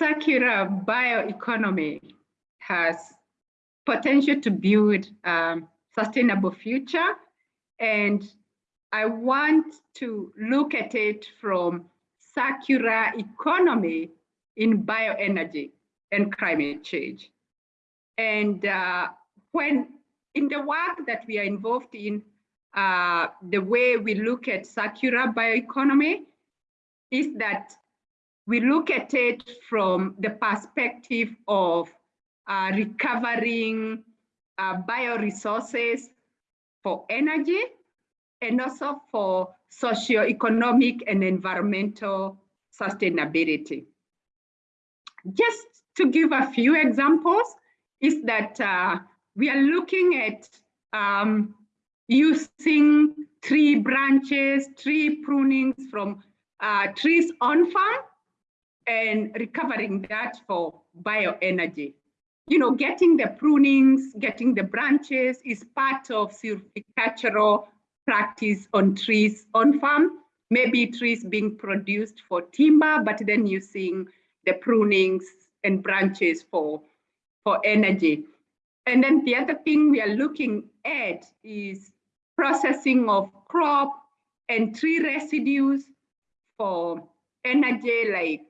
circular bioeconomy has potential to build a sustainable future. And I want to look at it from circular economy in bioenergy and climate change. And uh, when in the work that we are involved in, uh, the way we look at circular bioeconomy is that we look at it from the perspective of uh, recovering uh, bioresources for energy and also for socio-economic and environmental sustainability. Just to give a few examples, is that uh, we are looking at um, using tree branches, tree prunings from uh, trees on farm and recovering that for bioenergy. You know, getting the prunings, getting the branches is part of silvicultural practice on trees on farm. Maybe trees being produced for timber, but then using the prunings and branches for, for energy. And then the other thing we are looking at is processing of crop and tree residues for energy like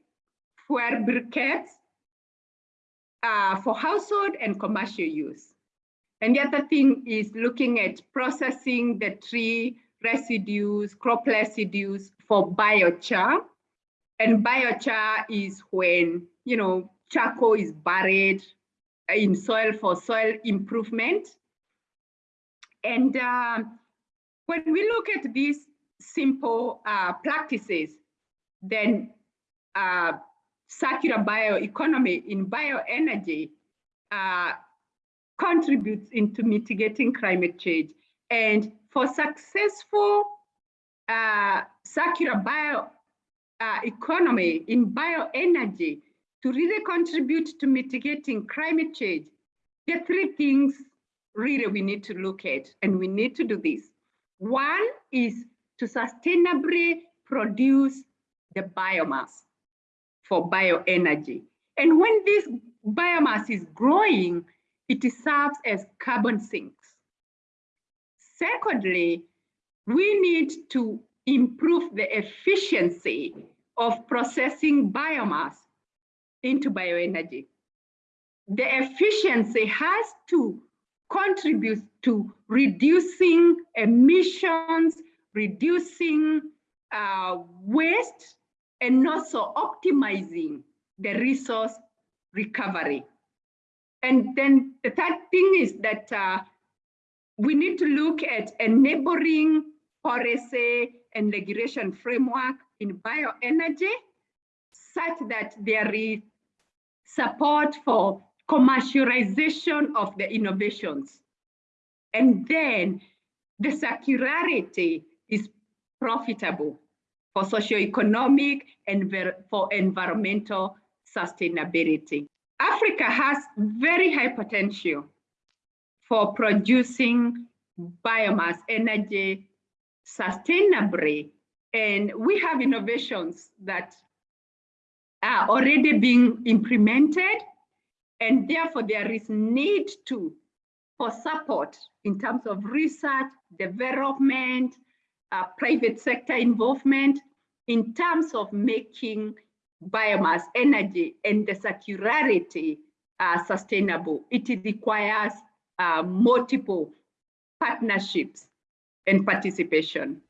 fuel briquettes uh, for household and commercial use. And the other thing is looking at processing the tree residues, crop residues for biochar. And biochar is when, you know, charcoal is buried in soil for soil improvement. And uh, when we look at these simple uh, practices, then uh, circular bioeconomy in bioenergy uh, contributes into mitigating climate change. And for successful uh, circular bio uh, in bioenergy to really contribute to mitigating climate change, are three things really we need to look at, and we need to do this. One is to sustainably produce the biomass for bioenergy. And when this biomass is growing, it serves as carbon sinks. Secondly, we need to improve the efficiency of processing biomass into bioenergy. The efficiency has to contribute to reducing emissions, reducing uh, waste, and also optimizing the resource recovery. And then the third thing is that uh, we need to look at enabling policy and regulation framework in bioenergy such that there is support for commercialization of the innovations. And then the circularity is profitable for socioeconomic and for environmental sustainability. Africa has very high potential for producing biomass energy sustainably. And we have innovations that are already being implemented. And therefore, there is need to for support in terms of research, development, uh, private sector involvement in terms of making biomass energy and the circularity uh, sustainable. It requires uh, multiple partnerships and participation.